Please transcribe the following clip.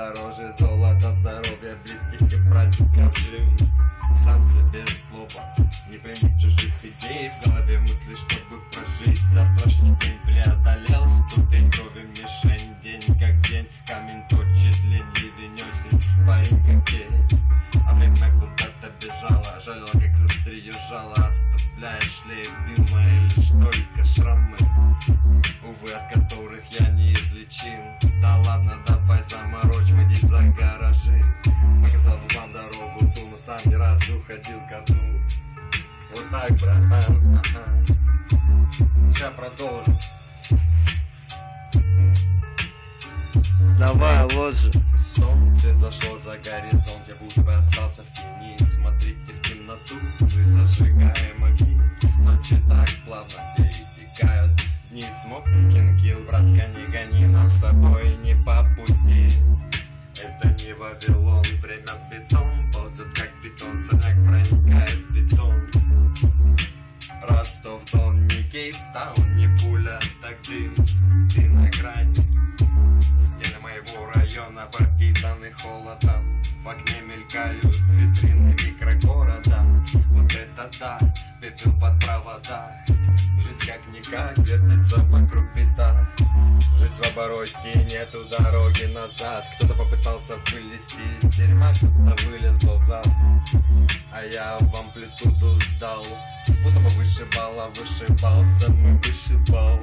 Дороже золота, здоровья близких и братиков жил Сам себе слова Не пойми чужих идей. В голове мысли, чтобы прожить. Завтрашний день преодолел Ступень крови мишень. День как день Камень точит лень Ливень осень Парень как тень А время куда-то бежало. Жалела, как застрие жало Оставляя шлейф дыма И лишь только шрамы Увы, от которых я неизлечим. Да ладно, давай здесь за гаражи Показал вам дорогу ту Но сам не раз уходил ко дну Вот так, братан ага. Сейчас продолжим. Давай, ложи. Солнце зашло за горизонт Я будто бы остался в тени. Смотрите в темноту Мы зажигаем огни. Ночи так плавно перетекают Дни смокинг килл, братка, не гони Нам с тобой не по пути Это не Вавилон Время с бетон Ползет как бетон Сорняк проникает в бетон. Ростов, Дон, не Кейптаун, не пуля, так дым Ты на грани. Стены моего района пропитаны холодом. В окне мелькают витрины микрогорода. Вот это да, пепел под провода. Жизнь как-никак вертится вокруг бита Жизнь в обороте, нету дороги назад. Кто-то попытался вылезти из дерьма, кто-то вылезал зад. А я в амплитуду дал Будто бы вышибала, вышибался, мы вышибал